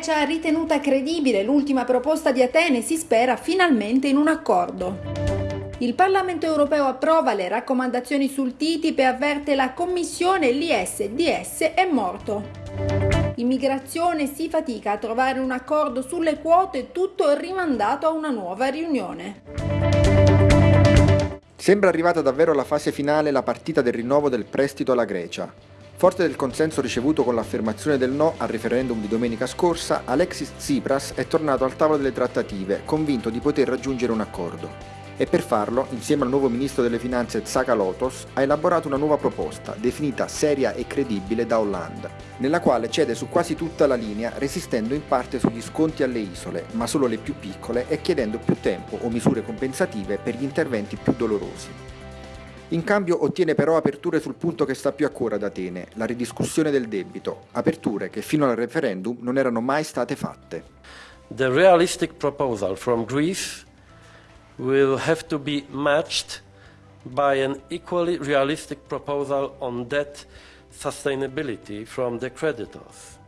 Grecia ritenuta credibile l'ultima proposta di Atene, si spera finalmente in un accordo. Il Parlamento europeo approva le raccomandazioni sul TTIP e avverte la Commissione l'ISDS è morto. Immigrazione si fatica a trovare un accordo sulle quote, tutto rimandato a una nuova riunione. Sembra arrivata davvero alla fase finale la partita del rinnovo del prestito alla Grecia. Forte del consenso ricevuto con l'affermazione del no al referendum di domenica scorsa, Alexis Tsipras è tornato al tavolo delle trattative, convinto di poter raggiungere un accordo. E per farlo, insieme al nuovo ministro delle finanze Tsakalotos, ha elaborato una nuova proposta, definita seria e credibile da Hollande, nella quale cede su quasi tutta la linea, resistendo in parte sugli sconti alle isole, ma solo le più piccole e chiedendo più tempo o misure compensative per gli interventi più dolorosi. In cambio ottiene però aperture sul punto che sta più a cuore ad Atene, la ridiscussione del debito, aperture che fino al referendum non erano mai state fatte. The realistic proposal from Greece will have to be matched by an equally realistic proposal on debt sustainability from the creditors.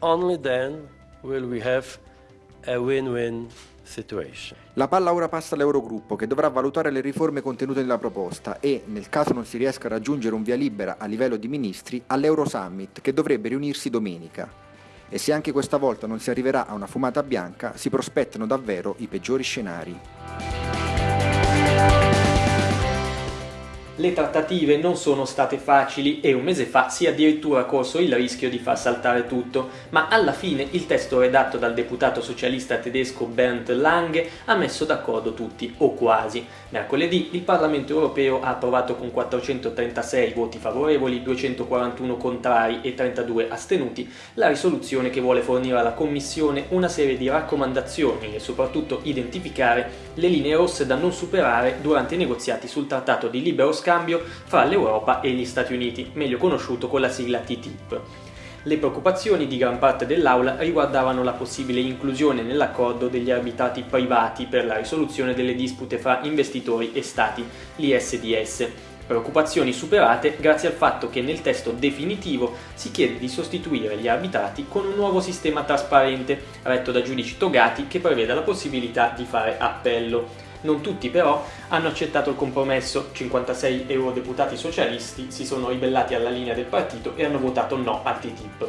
Only then will we have a win-win situation. La palla ora passa all'Eurogruppo che dovrà valutare le riforme contenute nella proposta e, nel caso non si riesca a raggiungere un via libera a livello di ministri, all'Eurosummit che dovrebbe riunirsi domenica. E se anche questa volta non si arriverà a una fumata bianca, si prospettano davvero i peggiori scenari. Le trattative non sono state facili e un mese fa si è addirittura corso il rischio di far saltare tutto, ma alla fine il testo redatto dal deputato socialista tedesco Bernd Lange ha messo d'accordo tutti, o quasi. Mercoledì il Parlamento europeo ha approvato con 436 voti favorevoli, 241 contrari e 32 astenuti la risoluzione che vuole fornire alla Commissione una serie di raccomandazioni e soprattutto identificare le linee rosse da non superare durante i negoziati sul trattato di libero scambio scambio fra l'Europa e gli Stati Uniti, meglio conosciuto con la sigla TTIP. Le preoccupazioni di gran parte dell'Aula riguardavano la possibile inclusione nell'accordo degli arbitrati privati per la risoluzione delle dispute fra investitori e Stati, l'ISDS, preoccupazioni superate grazie al fatto che nel testo definitivo si chiede di sostituire gli arbitrati con un nuovo sistema trasparente, retto da giudici togati che preveda la possibilità di fare appello. Non tutti però hanno accettato il compromesso, 56 eurodeputati socialisti si sono ribellati alla linea del partito e hanno votato no al TTIP.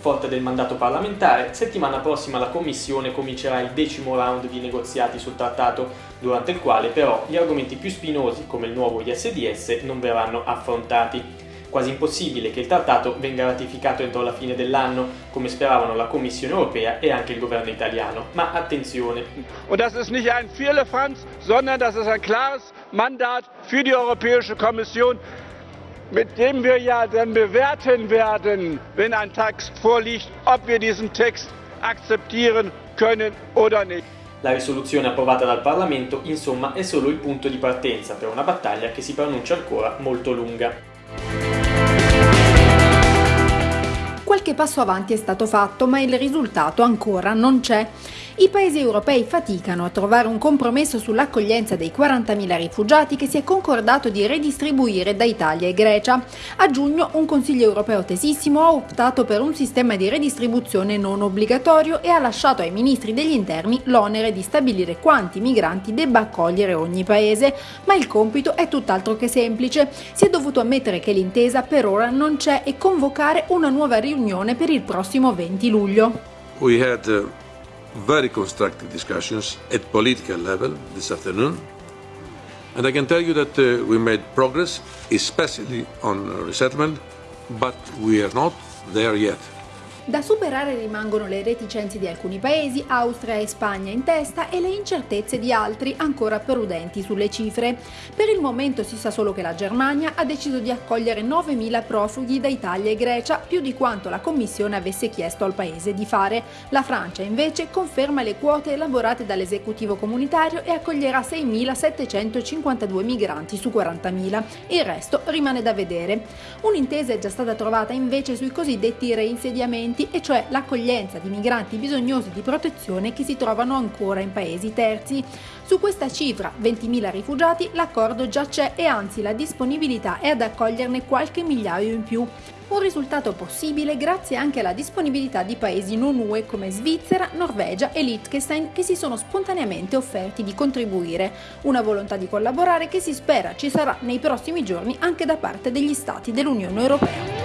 Forte del mandato parlamentare, settimana prossima la Commissione comincerà il decimo round di negoziati sul trattato, durante il quale però gli argomenti più spinosi come il nuovo ISDS non verranno affrontati quasi impossibile che il trattato venga ratificato entro la fine dell'anno, come speravano la Commissione europea e anche il governo italiano. Ma attenzione. Und das ist nicht ein Firlefanz, sondern das ist ein klares Mandat für die Europäische Kommission, mit dem wir ja dann bewerten werden, wenn ein Text vorliegt, ob wir diesen Text akzeptieren können oder nicht. La risoluzione approvata dal Parlamento, insomma, è solo il punto di partenza per una battaglia che si pronuncia ancora molto lunga. Qualche passo avanti è stato fatto, ma il risultato ancora non c'è. I paesi europei faticano a trovare un compromesso sull'accoglienza dei 40.000 rifugiati che si è concordato di redistribuire da Italia e Grecia. A giugno un Consiglio europeo tesissimo ha optato per un sistema di redistribuzione non obbligatorio e ha lasciato ai ministri degli interni l'onere di stabilire quanti migranti debba accogliere ogni paese, ma il compito è tutt'altro che semplice. Si è dovuto ammettere che l'intesa per ora non c'è e convocare una nuova riunione per il prossimo 20 luglio. We had, uh very constructive discussions at political level this afternoon. And I can tell you that uh, we made progress, especially on resettlement, but we are not there yet. Da superare rimangono le reticenze di alcuni paesi, Austria e Spagna in testa, e le incertezze di altri ancora prudenti sulle cifre. Per il momento si sa solo che la Germania ha deciso di accogliere 9.000 profughi da Italia e Grecia, più di quanto la Commissione avesse chiesto al paese di fare. La Francia invece conferma le quote elaborate dall'esecutivo comunitario e accoglierà 6.752 migranti su 40.000. Il resto rimane da vedere. Un'intesa è già stata trovata invece sui cosiddetti reinsediamenti migranti, e cioè l'accoglienza di migranti bisognosi di protezione che si trovano ancora in paesi terzi. Su questa cifra, 20.000 rifugiati, l'accordo già c'è e anzi la disponibilità è ad accoglierne qualche migliaio in più. Un risultato possibile grazie anche alla disponibilità di paesi non UE come Svizzera, Norvegia e Liechtenstein che si sono spontaneamente offerti di contribuire. Una volontà di collaborare che si spera ci sarà nei prossimi giorni anche da parte degli Stati dell'Unione Europea.